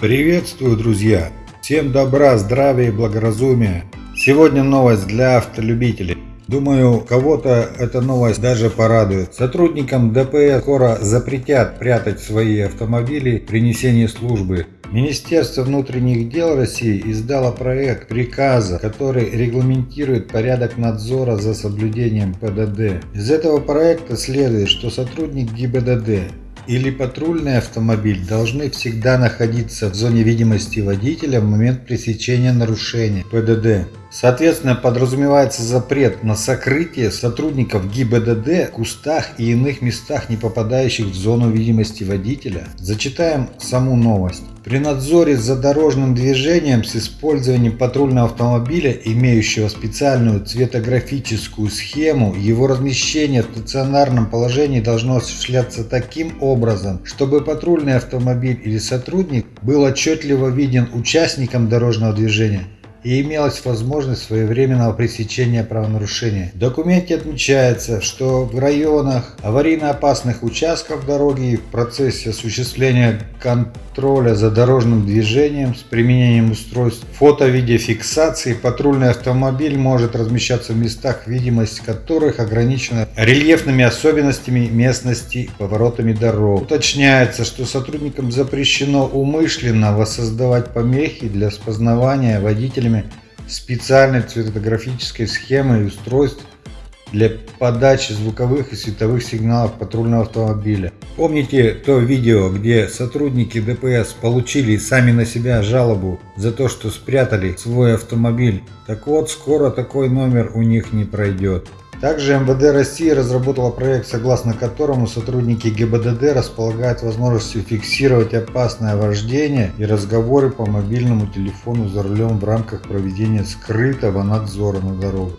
Приветствую, друзья! Всем добра, здравия и благоразумия! Сегодня новость для автолюбителей. Думаю, кого-то эта новость даже порадует. Сотрудникам ДПС скоро запретят прятать свои автомобили при несении службы. Министерство внутренних дел России издало проект приказа, который регламентирует порядок надзора за соблюдением ПДД. Из этого проекта следует, что сотрудник ГИБДД или патрульный автомобиль должны всегда находиться в зоне видимости водителя в момент пресечения нарушения ПДД. Соответственно, подразумевается запрет на сокрытие сотрудников ГИБДД в кустах и иных местах, не попадающих в зону видимости водителя. Зачитаем саму новость. При надзоре за дорожным движением с использованием патрульного автомобиля, имеющего специальную цветографическую схему, его размещение в стационарном положении должно осуществляться таким образом, чтобы патрульный автомобиль или сотрудник был отчетливо виден участникам дорожного движения и имелась возможность своевременного пресечения правонарушения. В документе отмечается, что в районах аварийно опасных участков дороги в процессе осуществления контроля за дорожным движением с применением устройств фото-видеофиксации патрульный автомобиль может размещаться в местах, видимость которых ограничена рельефными особенностями местности поворотами дорог. Уточняется, что сотрудникам запрещено умышленно воссоздавать помехи для распознавания водителями специальной цветографической схемы и устройств для подачи звуковых и световых сигналов патрульного автомобиля. Помните то видео, где сотрудники ДПС получили сами на себя жалобу за то, что спрятали свой автомобиль? Так вот, скоро такой номер у них не пройдет. Также МВД России разработала проект, согласно которому сотрудники ГИБДД располагают возможностью фиксировать опасное вождение и разговоры по мобильному телефону за рулем в рамках проведения скрытого надзора на дорогу.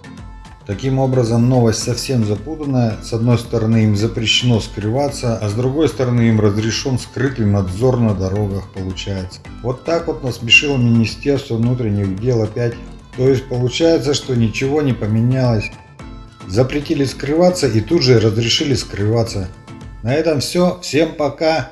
Таким образом, новость совсем запутанная. С одной стороны, им запрещено скрываться, а с другой стороны, им разрешен скрытый надзор на дорогах получается. Вот так вот насмешило Министерство внутренних дел опять. То есть получается, что ничего не поменялось. Запретили скрываться и тут же разрешили скрываться. На этом все. Всем пока.